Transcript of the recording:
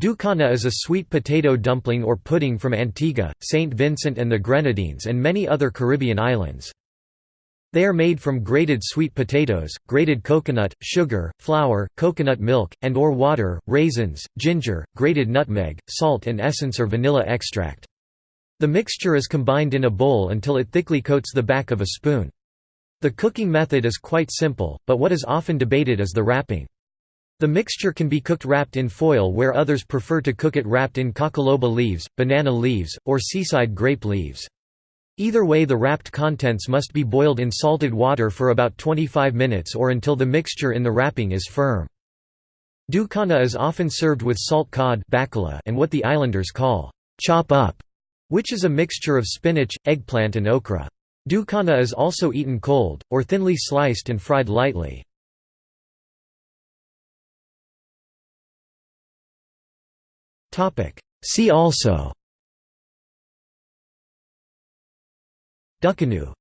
Dukana is a sweet potato dumpling or pudding from Antigua, St. Vincent and the Grenadines and many other Caribbean islands. They are made from grated sweet potatoes, grated coconut, sugar, flour, coconut milk, and or water, raisins, ginger, grated nutmeg, salt and essence or vanilla extract. The mixture is combined in a bowl until it thickly coats the back of a spoon. The cooking method is quite simple, but what is often debated is the wrapping. The mixture can be cooked wrapped in foil where others prefer to cook it wrapped in cockaloba leaves, banana leaves, or seaside grape leaves. Either way the wrapped contents must be boiled in salted water for about 25 minutes or until the mixture in the wrapping is firm. Dukana is often served with salt cod and what the islanders call chop up, which is a mixture of spinach, eggplant and okra. Dukana is also eaten cold, or thinly sliced and fried lightly. See also. Dukanoo